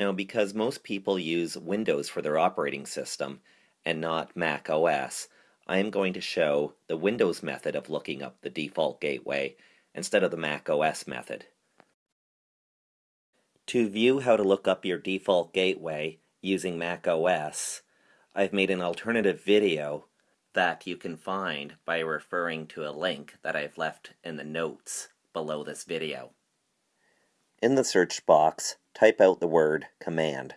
Now, because most people use Windows for their operating system and not Mac OS, I am going to show the Windows method of looking up the default gateway instead of the Mac OS method. To view how to look up your default gateway using Mac OS, I've made an alternative video that you can find by referring to a link that I've left in the notes below this video. In the search box, type out the word command.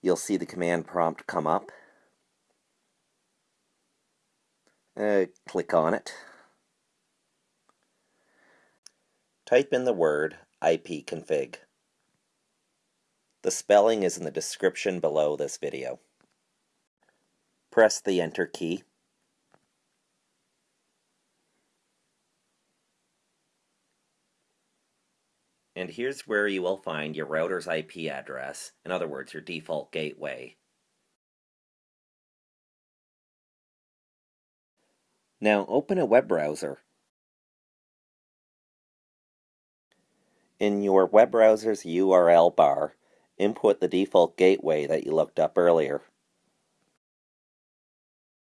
You'll see the command prompt come up. Uh, click on it. Type in the word ipconfig. The spelling is in the description below this video. Press the enter key. And here's where you will find your router's IP address, in other words, your default gateway. Now open a web browser. In your web browser's URL bar, input the default gateway that you looked up earlier.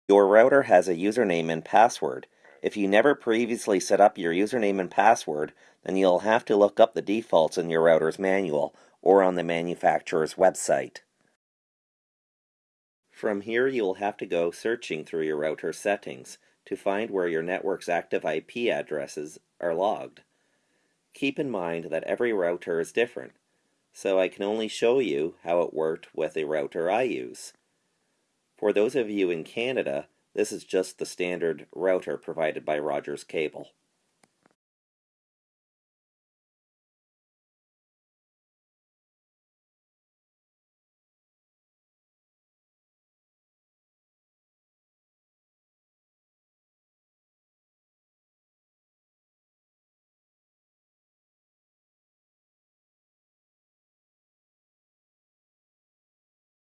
Your router has a username and password. If you never previously set up your username and password, then you'll have to look up the defaults in your router's manual or on the manufacturer's website. From here you will have to go searching through your router settings to find where your network's active IP addresses are logged. Keep in mind that every router is different, so I can only show you how it worked with a router I use. For those of you in Canada, this is just the standard router provided by Rogers Cable.